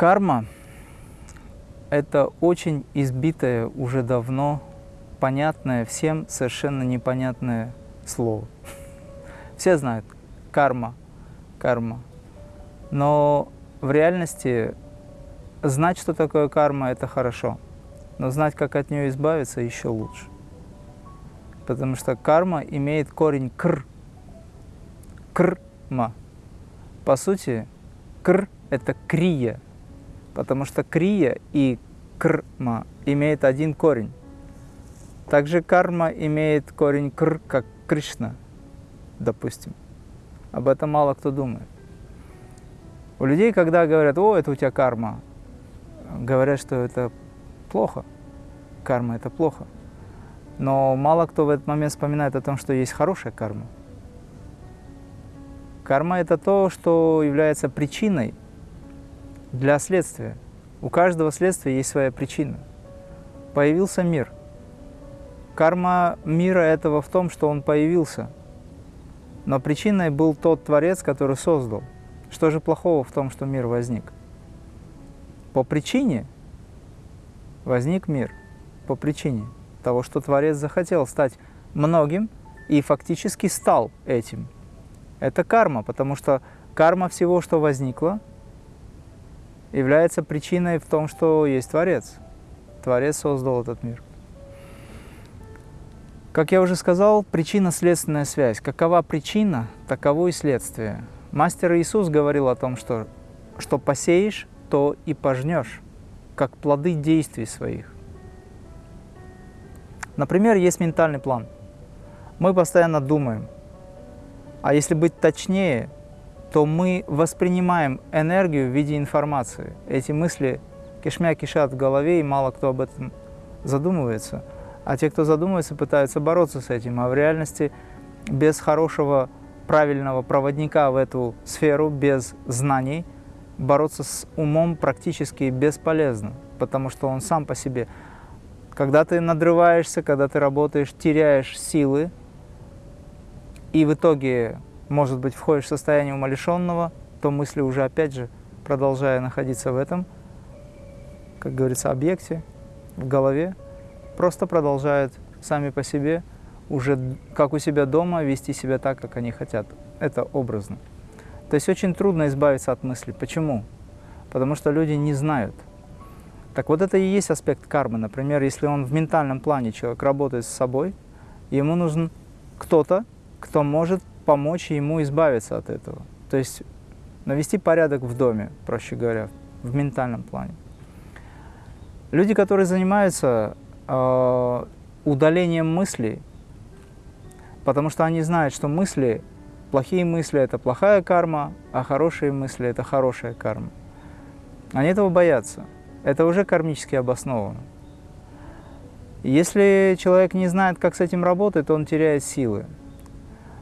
Карма – это очень избитое уже давно, понятное всем, совершенно непонятное слово. Все знают карма, карма. Но в реальности знать, что такое карма, это хорошо. Но знать, как от нее избавиться, еще лучше. Потому что карма имеет корень кр. Крма. По сути, кр – это крия. Потому что крия и крма имеют один корень. Также карма имеет корень кр, как Кришна, допустим. Об этом мало кто думает. У людей, когда говорят, о, это у тебя карма, говорят, что это плохо. Карма – это плохо. Но мало кто в этот момент вспоминает о том, что есть хорошая карма. Карма – это то, что является причиной для следствия. У каждого следствия есть своя причина. Появился мир. Карма мира этого в том, что он появился. Но причиной был тот Творец, который создал – что же плохого в том, что мир возник? По причине возник мир. По причине того, что Творец захотел стать многим и фактически стал этим. Это карма, потому что карма всего, что возникло, является причиной в том, что есть Творец. Творец создал этот мир. Как я уже сказал, причинно-следственная связь. Какова причина, таково и следствие. Мастер Иисус говорил о том, что что посеешь, то и пожнешь, как плоды действий своих. Например, есть ментальный план. Мы постоянно думаем, а если быть точнее, то мы воспринимаем энергию в виде информации. Эти мысли кишмя кишат в голове, и мало кто об этом задумывается. А те, кто задумывается, пытаются бороться с этим. А в реальности без хорошего правильного проводника в эту сферу без знаний бороться с умом практически бесполезно, потому что он сам по себе. Когда ты надрываешься, когда ты работаешь, теряешь силы, и в итоге, может быть, входишь в состояние умалишенного, то мысли уже, опять же, продолжая находиться в этом, как говорится, объекте, в голове, просто продолжают сами по себе уже как у себя дома вести себя так, как они хотят. Это образно. То есть очень трудно избавиться от мысли. Почему? Потому что люди не знают. Так вот это и есть аспект кармы. Например, если он в ментальном плане человек работает с собой, ему нужен кто-то, кто может помочь ему избавиться от этого. То есть навести порядок в доме, проще говоря, в ментальном плане. Люди, которые занимаются э, удалением мыслей, потому что они знают, что мысли, плохие мысли – это плохая карма, а хорошие мысли – это хорошая карма. Они этого боятся. Это уже кармически обосновано. Если человек не знает, как с этим работать, он теряет силы.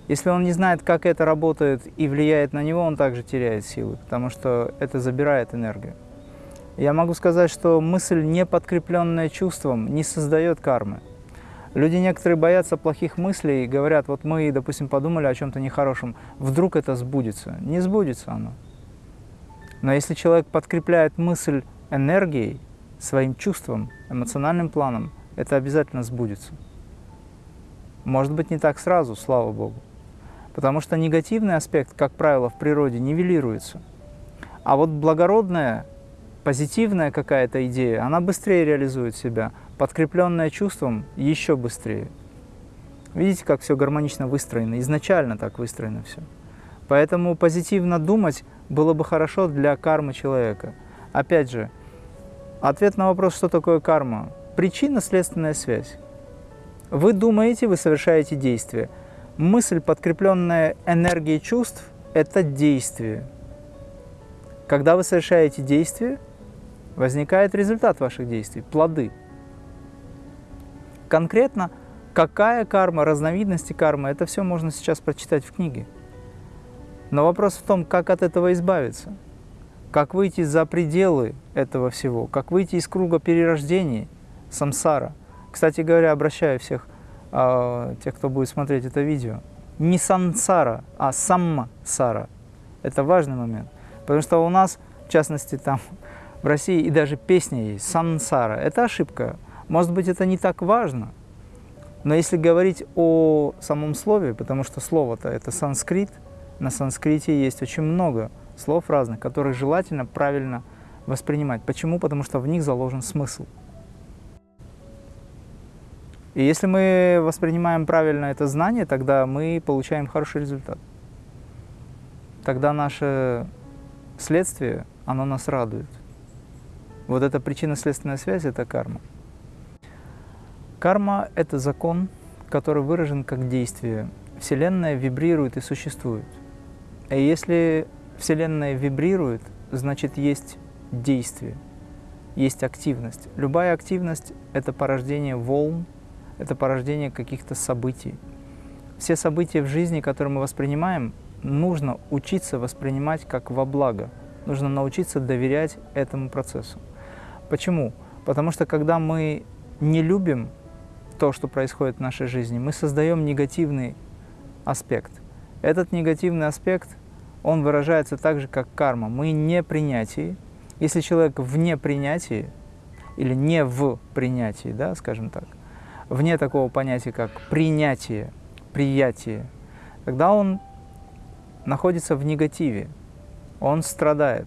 Если он не знает, как это работает и влияет на него, он также теряет силы, потому что это забирает энергию. Я могу сказать, что мысль, не подкрепленная чувством, не создает кармы. Люди некоторые боятся плохих мыслей и говорят, вот мы, допустим, подумали о чем-то нехорошем, вдруг это сбудется. Не сбудется оно. Но если человек подкрепляет мысль энергией, своим чувством, эмоциональным планом, это обязательно сбудется. Может быть, не так сразу, слава Богу. Потому что негативный аспект, как правило, в природе нивелируется. А вот благородная, позитивная какая-то идея, она быстрее реализует себя – подкрепленное чувством, еще быстрее. Видите, как все гармонично выстроено, изначально так выстроено все. Поэтому позитивно думать было бы хорошо для кармы человека. Опять же, ответ на вопрос, что такое карма. Причинно-следственная связь. Вы думаете, вы совершаете действие. Мысль, подкрепленная энергией чувств, это действие. Когда вы совершаете действие, возникает результат ваших действий, плоды – Конкретно, какая карма, разновидности кармы, это все можно сейчас прочитать в книге. Но вопрос в том, как от этого избавиться, как выйти за пределы этого всего, как выйти из круга перерождений, самсара. Кстати говоря, обращаю всех, э, тех, кто будет смотреть это видео, не сансара, а самма-сара. Это важный момент. Потому что у нас, в частности, там В России и даже песня есть «Сансара». Это ошибка. Может быть, это не так важно, но если говорить о самом слове, потому что слово-то это санскрит, на санскрите есть очень много слов разных, которые желательно правильно воспринимать. Почему? Потому что в них заложен смысл. И если мы воспринимаем правильно это знание, тогда мы получаем хороший результат. Тогда наше следствие, оно нас радует. Вот эта причинно-следственная связь – это карма. Карма – это закон, который выражен как действие. Вселенная вибрирует и существует. И если Вселенная вибрирует, значит есть действие, есть активность. Любая активность – это порождение волн, это порождение каких-то событий. Все события в жизни, которые мы воспринимаем, нужно учиться воспринимать как во благо. Нужно научиться доверять этому процессу. Почему? Потому что когда мы не любим то, что происходит в нашей жизни, мы создаем негативный аспект. Этот негативный аспект, он выражается так же, как карма. Мы не принятии. Если человек вне принятия, или не в принятии, да, скажем так, вне такого понятия, как принятие, приятие, тогда он находится в негативе, он страдает.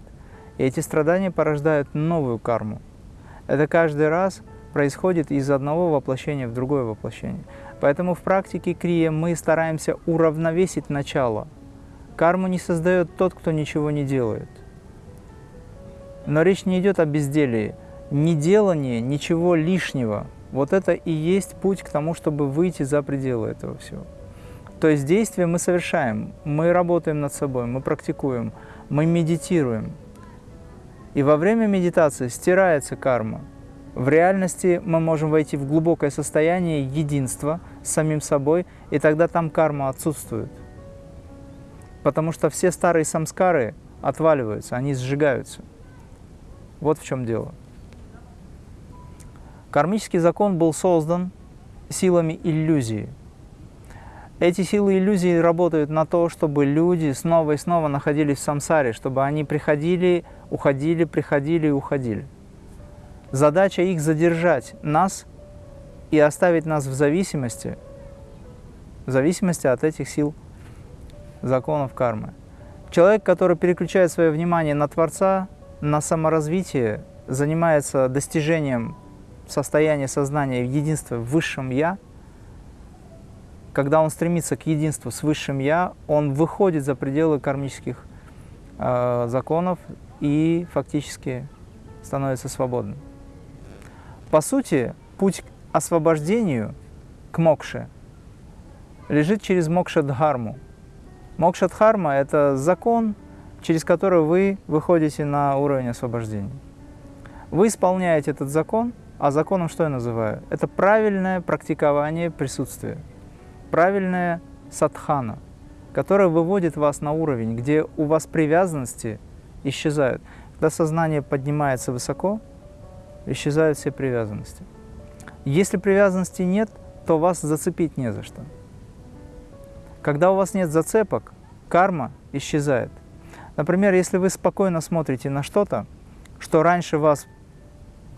И эти страдания порождают новую карму. Это каждый раз происходит из одного воплощения в другое воплощение. Поэтому в практике крия мы стараемся уравновесить начало. Карму не создает тот, кто ничего не делает. Но речь не идет о безделии. Неделание ничего лишнего – вот это и есть путь к тому, чтобы выйти за пределы этого всего. То есть действия мы совершаем, мы работаем над собой, мы практикуем, мы медитируем. И во время медитации стирается карма. В реальности мы можем войти в глубокое состояние единства с самим собой, и тогда там карма отсутствует. Потому что все старые самскары отваливаются, они сжигаются. Вот в чем дело. Кармический закон был создан силами иллюзии. Эти силы иллюзии работают на то, чтобы люди снова и снова находились в самсаре, чтобы они приходили, уходили, приходили и уходили. Задача их задержать нас и оставить нас в зависимости, в зависимости от этих сил законов кармы. Человек, который переключает свое внимание на Творца, на саморазвитие, занимается достижением состояние сознания единства в Высшем Я, когда он стремится к единству с Высшим Я, он выходит за пределы кармических э, законов и фактически становится свободным. По сути, путь к освобождению, к мокше, лежит через мокша-дхарму. Мокша-дхарма – это закон, через который вы выходите на уровень освобождения. Вы исполняете этот закон – а законом что я называю? Это правильное практикование присутствия, правильная садхана, которая выводит вас на уровень, где у вас привязанности исчезают. Когда сознание поднимается высоко, исчезают все привязанности. Если привязанности нет, то вас зацепить не за что. Когда у вас нет зацепок, карма исчезает. Например, если вы спокойно смотрите на что-то, что раньше вас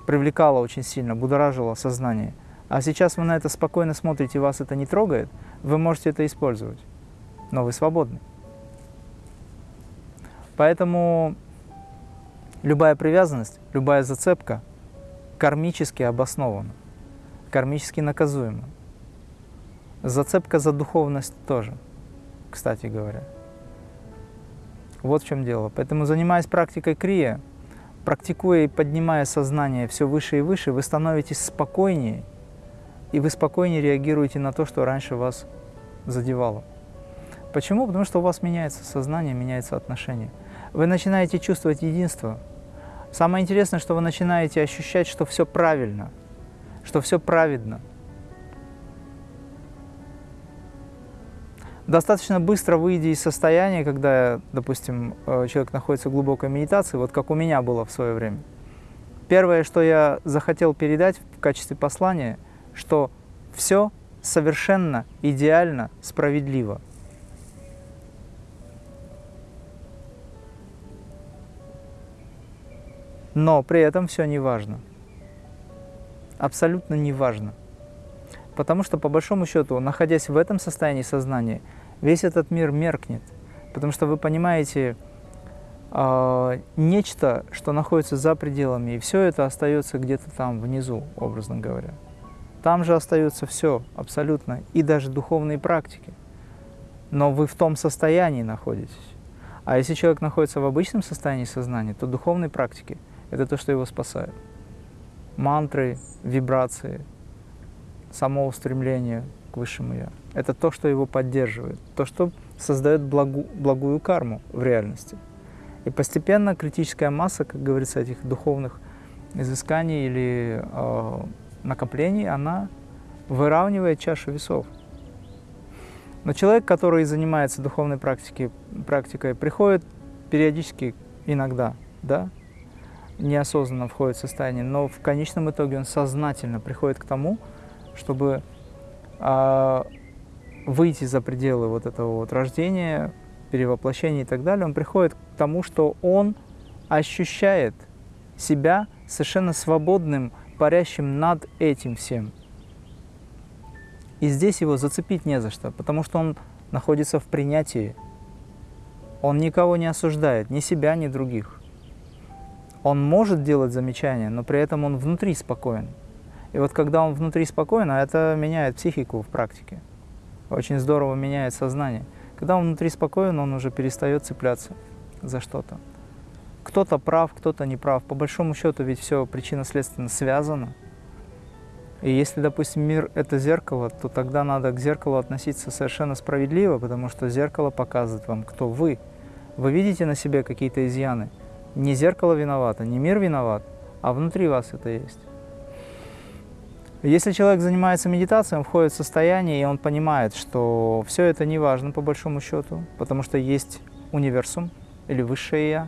привлекало очень сильно, будоражило сознание. А сейчас вы на это спокойно смотрите, вас это не трогает, вы можете это использовать, но вы свободны. Поэтому любая привязанность, любая зацепка кармически обоснована, кармически наказуема. Зацепка за духовность тоже, кстати говоря. Вот в чем дело. Поэтому, занимаясь практикой крия, практикуя и поднимая сознание все выше и выше, вы становитесь спокойнее, и вы спокойнее реагируете на то, что раньше вас задевало. Почему? Потому что у вас меняется сознание, меняется отношение. Вы начинаете чувствовать единство. Самое интересное, что вы начинаете ощущать, что все правильно, что все праведно – достаточно быстро выйдя из состояния, когда, допустим, э, человек находится в глубокой медитации, вот как у меня было в свое время. Первое, что я захотел передать в качестве послания, что все совершенно идеально справедливо. Но при этом все не важно. Абсолютно не важно. Потому что, по большому счету, находясь в этом состоянии сознания, весь этот мир меркнет. Потому что вы понимаете э, нечто, что находится за пределами, и все это остается где-то там внизу, образно говоря. Там же остается все абсолютно, и даже духовные практики. Но вы в том состоянии находитесь. А если человек находится в обычном состоянии сознания, то духовные практики – это то, что его спасает. Мантры, вибрации, само устремление к Высшему Я – это то, что его поддерживает, то, что создает благу, благую карму в реальности. И постепенно критическая масса, как говорится, этих духовных изысканий или э, накоплений, она выравнивает чашу весов. Но человек, который занимается духовной практикой, практикой приходит периодически, иногда, да, неосознанно входит в состояние, но в конечном итоге он сознательно приходит к тому, чтобы э, выйти за пределы вот этого вот рождения, перевоплощения и так далее, он приходит к тому, что он ощущает себя совершенно свободным, парящим над этим всем – и здесь его зацепить не за что, потому что он находится в принятии. Он никого не осуждает, ни себя, ни других. Он может делать замечания, но при этом он внутри спокоен. И вот когда он внутри спокоен, а это меняет психику в практике, очень здорово меняет сознание. Когда он внутри спокоен, он уже перестает цепляться за что-то. Кто-то прав, кто-то не прав. По большому счету ведь все причинно-следственно связано. И если, допустим, мир — это зеркало, то тогда надо к зеркалу относиться совершенно справедливо, потому что зеркало показывает вам, кто вы. Вы видите на себе какие-то изъяны. Не зеркало виновато, не мир виноват, а внутри вас это есть. Если человек занимается медитацией, он входит в состояние, и он понимает, что все это не важно по большому счету, потому что есть универсум или высшее Я,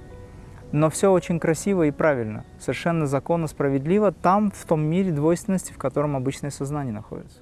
но все очень красиво и правильно, совершенно законно, справедливо там, в том мире двойственности, в котором обычное сознание находится.